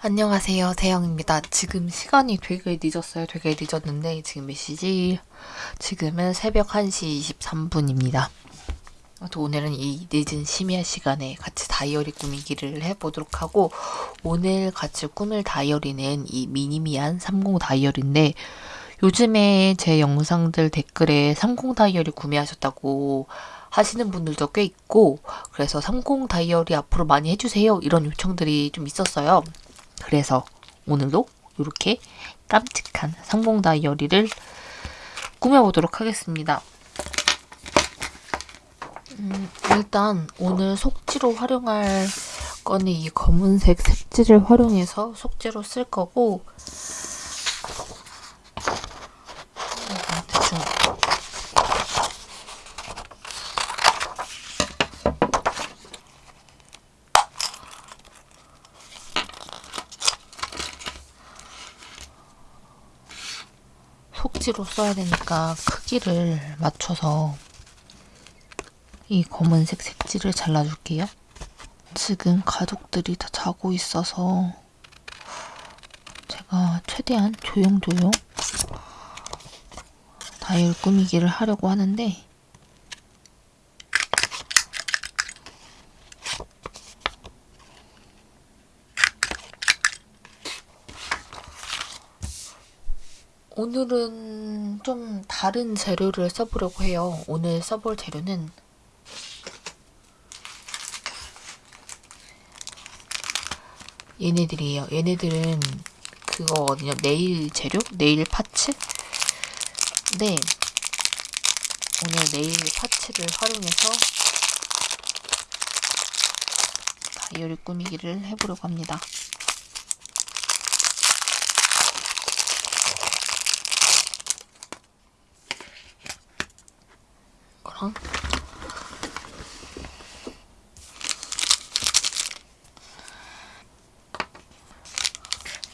안녕하세요. 대영입니다. 지금 시간이 되게 늦었어요. 되게 늦었는데 지금 몇 시지? 지금은 새벽 1시 23분입니다. 오늘은 이 늦은 심야 시간에 같이 다이어리 꾸미기를 해보도록 하고 오늘 같이 꾸밀 다이어리는 이 미니미한 30 다이어리인데 요즘에 제 영상들 댓글에 30 다이어리 구매하셨다고 하시는 분들도 꽤 있고 그래서 30 다이어리 앞으로 많이 해주세요 이런 요청들이 좀 있었어요. 그래서 오늘도 이렇게 깜찍한 상봉 다이어리를 꾸며보도록 하겠습니다. 음, 일단 오늘 속지로 활용할 거는 이 검은색 색지를 활용해서 속지로 쓸 거고 대충 속지로 써야 되니까 크기를 맞춰서 이 검은색 색지를 잘라줄게요. 지금 가족들이 다 자고 있어서 제가 최대한 조용조용 다이얼 꾸미기를 하려고 하는데 오늘은 좀 다른 재료를 써보려고 해요. 오늘 써볼 재료는 얘네들이에요. 얘네들은 그거거든요. 네일 재료? 네일 파츠? 네. 오늘 네일 파츠를 활용해서 다이어리 꾸미기를 해보려고 합니다. 거랑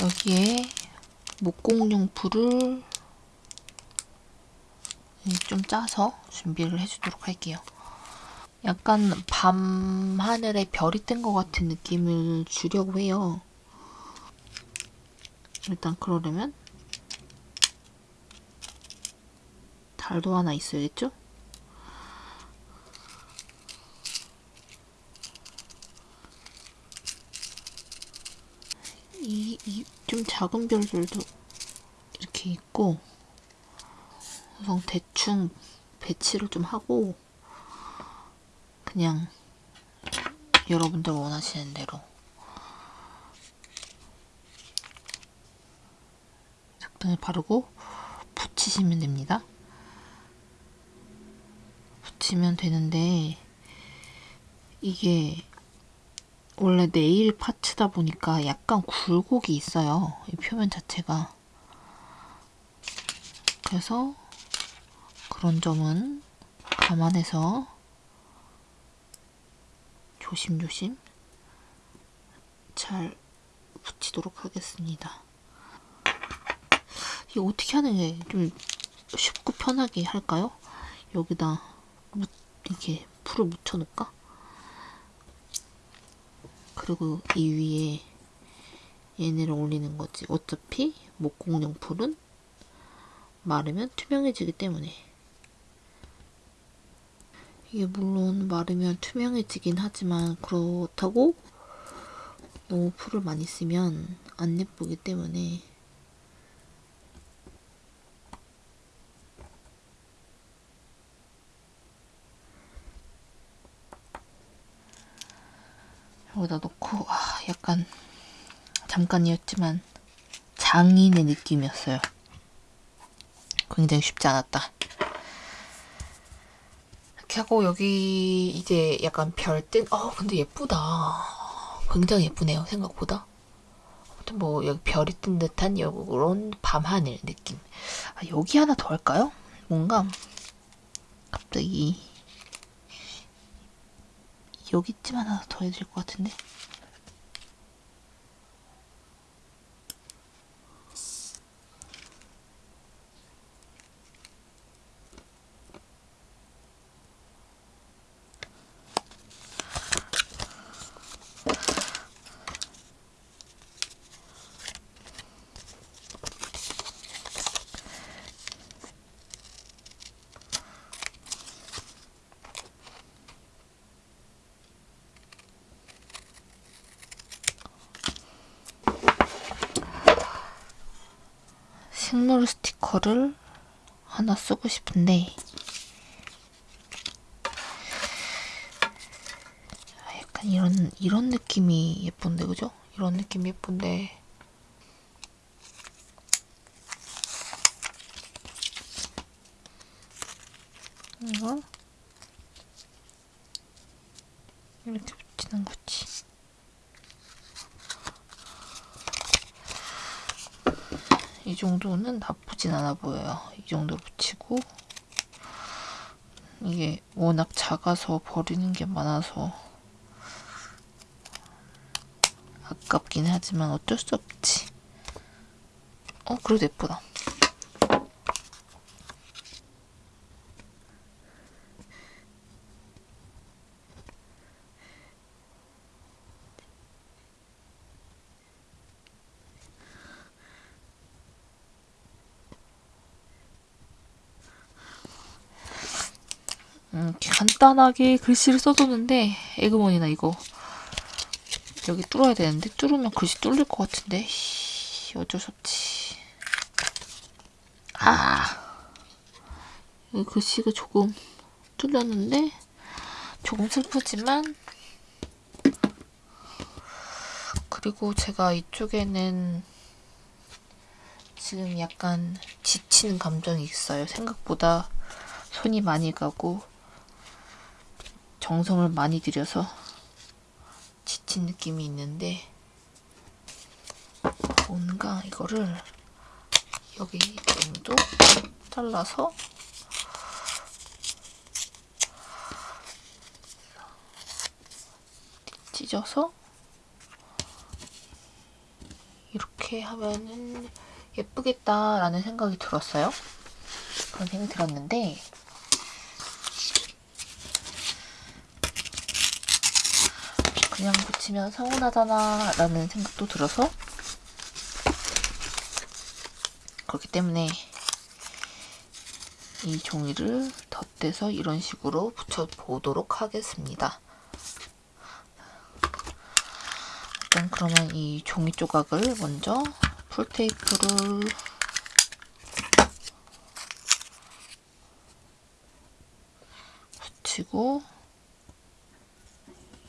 여기에 목공용 풀을 좀 짜서 준비를 해주도록 할게요. 약간 밤 하늘에 별이 뜬 것 같은 느낌을 주려고 해요. 일단 그러려면 달도 하나 있어야겠죠? 이, 이, 좀 작은 별들도 이렇게 있고, 우선 대충 배치를 좀 하고, 그냥 여러분들 원하시는 대로 적당히 바르고 붙이시면 됩니다. 붙이면 되는데, 이게 원래 네일 파츠다 보니까 약간 굴곡이 있어요. 이 표면 자체가. 그래서 그런 점은 감안해서 조심조심 잘 붙이도록 하겠습니다. 이게 어떻게 하는 게 좀 쉽고 편하게 할까요? 여기다 이렇게 풀을 묻혀놓을까? 그리고 이 위에 얘네를 올리는 거지. 어차피 목공용 풀은 마르면 투명해지기 때문에 이게 물론 마르면 투명해지긴 하지만 그렇다고 너무 풀을 많이 쓰면 안 예쁘기 때문에 여기다 놓고 아, 약간 잠깐이었지만 장인의 느낌이었어요. 굉장히 쉽지 않았다. 이렇게 하고 여기 이제 약간 별뜬 어 근데 예쁘다. 굉장히 예쁘네요 생각보다. 아무튼 뭐 여기 별이 뜬 듯한 이런 밤하늘 느낌. 아, 여기 하나 더 할까요? 뭔가 갑자기 여기쯤 하나 더될것 같은데? 식물 스티커를 하나 쓰고 싶은데 아, 약간 이런 이런 느낌이 예쁜데 그죠? 이런 느낌 예쁜데 이거 이렇게 붙이는 거지. 이 정도는 나쁘진 않아 보여요. 이 정도 붙이고 이게 워낙 작아서 버리는 게 많아서 아깝긴 하지만 어쩔 수 없지. 어, 그래도 예쁘다. 음, 간단하게 글씨를 써줬는데 에그머니나 이거. 여기 뚫어야 되는데? 뚫으면 글씨 뚫릴 것 같은데? 씨, 어쩔 수 없지. 아! 여기 글씨가 조금 뚫렸는데? 조금 슬프지만. 그리고 제가 이쪽에는 지금 약간 지치는 감정이 있어요. 생각보다 손이 많이 가고 정성을 많이 들여서 지친 느낌이 있는데 뭔가 이거를 여기 정도 잘라서 찢어서 이렇게 하면은 예쁘겠다라는 생각이 들었어요. 그런 생각이 들었는데 그냥 붙이면 서운하잖아 라는 생각도 들어서 그렇기 때문에 이 종이를 덧대서 이런 식으로 붙여보도록 하겠습니다. 일단 그러면 이 종이 조각을 먼저 풀테이프를 붙이고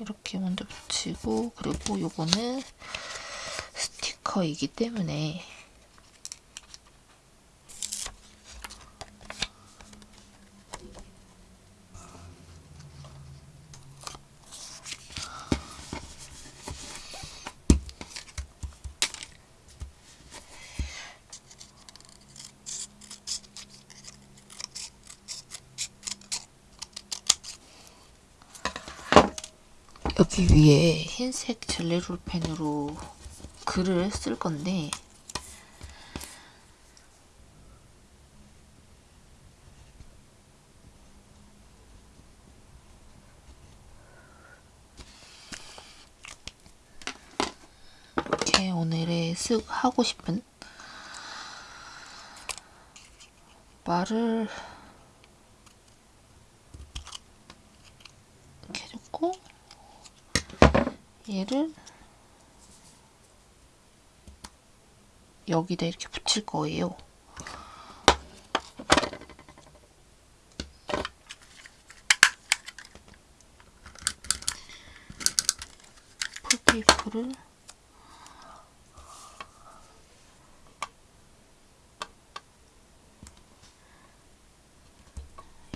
이렇게 먼저 붙이고 그리고 요거는 스티커이기 때문에 여기 위에 흰색 젤리롤 펜으로 글을 쓸 건데 이렇게 오늘의 쓱 하고 싶은 말을 이렇게 해줬고 얘를 여기다 이렇게 붙일 거예요. 풀테이프를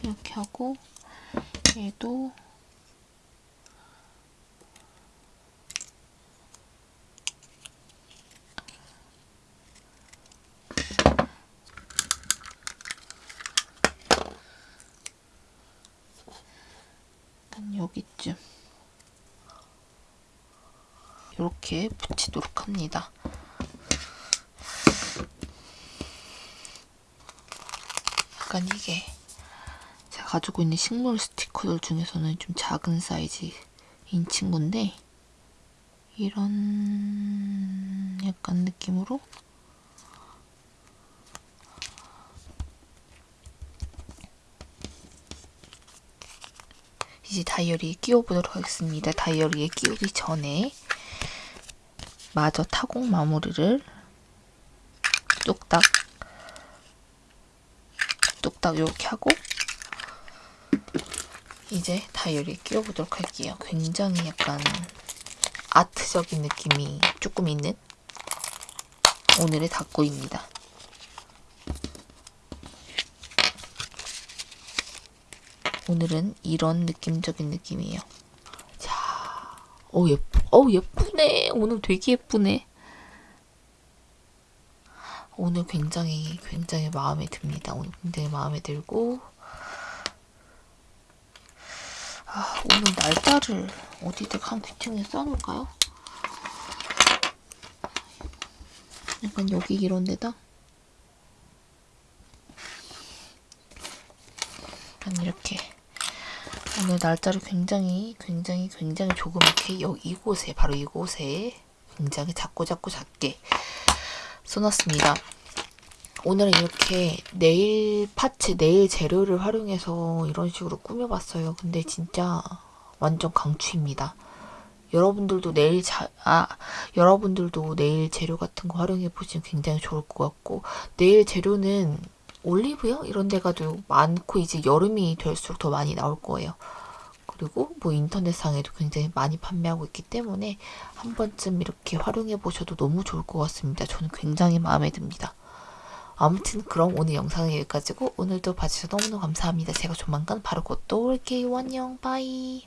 이렇게 하고 얘도 한 여기쯤 이렇게 붙이도록 합니다. 약간 이게 제가 가지고 있는 식물 스티커들 중에서는 좀 작은 사이즈인 친구인데 이런 약간 느낌으로 이제 다이어리에 끼워보도록 하겠습니다. 다이어리에 끼우기 전에 마저 타공 마무리를 뚝딱 뚝딱 이렇게 하고 이제 다이어리에 끼워보도록 할게요. 굉장히 약간 아트적인 느낌이 조금 있는 오늘의 닭고입니다. 오늘은 이런 느낌적인 느낌이에요. 자, 어 예쁘, 어 예쁘네. 오늘 되게 예쁘네. 오늘 굉장히 굉장히 마음에 듭니다. 오늘 굉장히 마음에 들고 아, 오늘 날짜를 어디다 한 귀퉁이에 써놓을까요? 약간 여기 이런 데다 이렇게 오늘 날짜를 굉장히 굉장히 굉장히 조그맣게 여기 이곳에 바로 이곳에 굉장히 작고 작고 작게 써놨습니다. 오늘은 이렇게 네일 파츠, 네일 재료를 활용해서 이런 식으로 꾸며봤어요. 근데 진짜 완전 강추입니다. 여러분들도 네일 자, 아, 여러분들도 네일 재료 같은 거 활용해 보시면 굉장히 좋을 것 같고, 네일 재료는 올리브영 이런 데가 도 많고 이제 여름이 될수록 더 많이 나올 거예요. 그리고 뭐 인터넷상에도 굉장히 많이 판매하고 있기 때문에 한 번쯤 이렇게 활용해 보셔도 너무 좋을 것 같습니다. 저는 굉장히 마음에 듭니다. 아무튼 그럼 오늘 영상은 여기까지고 오늘도 봐주셔서 너무너무 감사합니다. 제가 조만간 바로 곧또 올게요. 안녕. 바이.